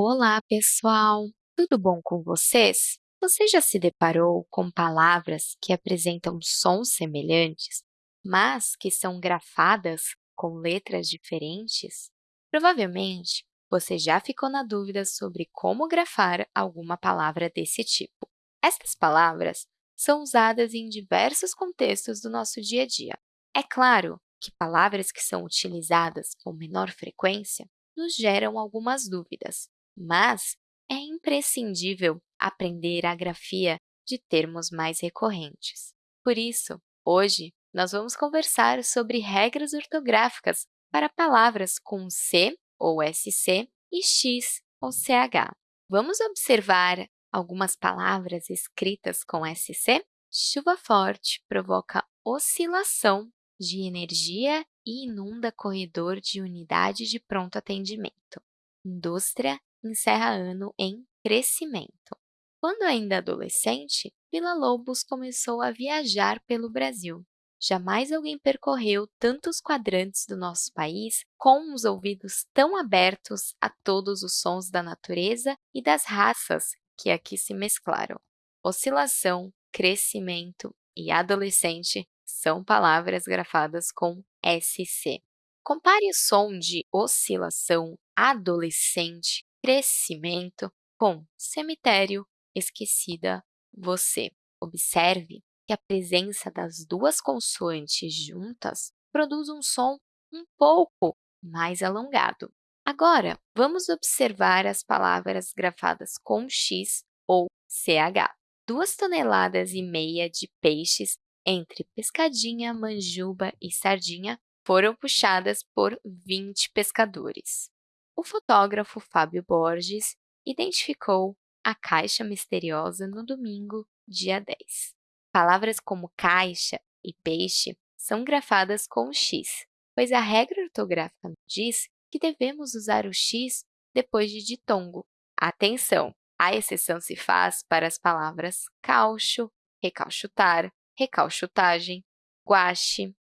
Olá, pessoal! Tudo bom com vocês? Você já se deparou com palavras que apresentam sons semelhantes, mas que são grafadas com letras diferentes? Provavelmente, você já ficou na dúvida sobre como grafar alguma palavra desse tipo. Essas palavras são usadas em diversos contextos do nosso dia a dia. É claro que palavras que são utilizadas com menor frequência nos geram algumas dúvidas, mas é imprescindível aprender a grafia de termos mais recorrentes. Por isso, hoje, nós vamos conversar sobre regras ortográficas para palavras com C ou SC e X ou CH. Vamos observar algumas palavras escritas com SC? Chuva forte provoca oscilação de energia e inunda corredor de unidade de pronto atendimento. Indústria encerra ano em crescimento. Quando ainda adolescente, Villa-Lobos começou a viajar pelo Brasil. Jamais alguém percorreu tantos quadrantes do nosso país com os ouvidos tão abertos a todos os sons da natureza e das raças que aqui se mesclaram. Oscilação, crescimento e adolescente são palavras grafadas com SC. Compare o som de oscilação, adolescente, crescimento com cemitério, esquecida, você. Observe que a presença das duas consoantes juntas produz um som um pouco mais alongado. Agora, vamos observar as palavras grafadas com X ou CH. Duas toneladas e meia de peixes entre pescadinha, manjuba e sardinha foram puxadas por 20 pescadores o fotógrafo Fábio Borges identificou a caixa misteriosa no domingo, dia 10. Palavras como caixa e peixe são grafadas com X, pois a regra ortográfica diz que devemos usar o X depois de ditongo. Atenção! A exceção se faz para as palavras caucho, recauchutar, recauchutagem, guache.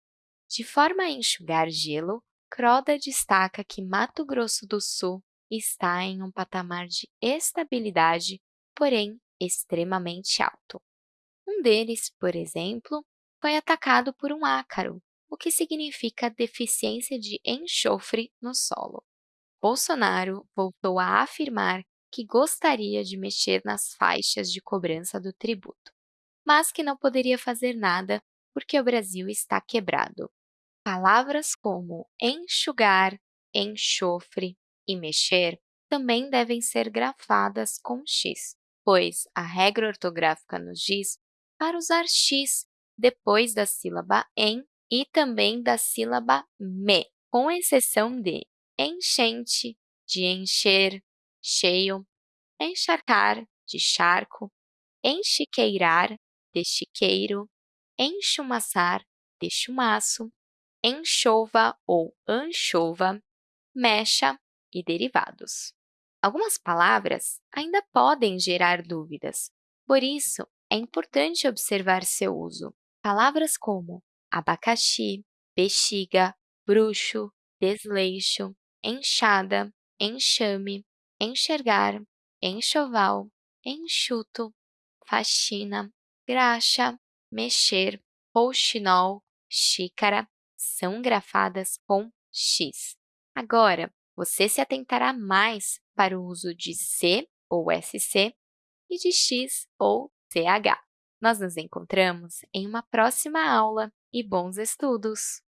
De forma a enxugar gelo, Croda destaca que Mato Grosso do Sul está em um patamar de estabilidade, porém extremamente alto. Um deles, por exemplo, foi atacado por um ácaro, o que significa deficiência de enxofre no solo. Bolsonaro voltou a afirmar que gostaria de mexer nas faixas de cobrança do tributo, mas que não poderia fazer nada porque o Brasil está quebrado. Palavras como enxugar, enxofre e mexer também devem ser grafadas com X, pois a regra ortográfica nos diz para usar X depois da sílaba em e também da sílaba me, com exceção de enchente, de encher, cheio, encharcar, de charco, enchiqueirar, de chiqueiro, enchumaçar, de chumaço, enxova ou anchova, mecha e derivados. Algumas palavras ainda podem gerar dúvidas, por isso, é importante observar seu uso. Palavras como abacaxi, bexiga, bruxo, desleixo, enxada, enxame, enxergar, enxoval, enxuto, faxina, graxa, mexer, rouxinol, xícara, são grafadas com X. Agora, você se atentará mais para o uso de C ou SC e de X ou CH. Nós nos encontramos em uma próxima aula e bons estudos!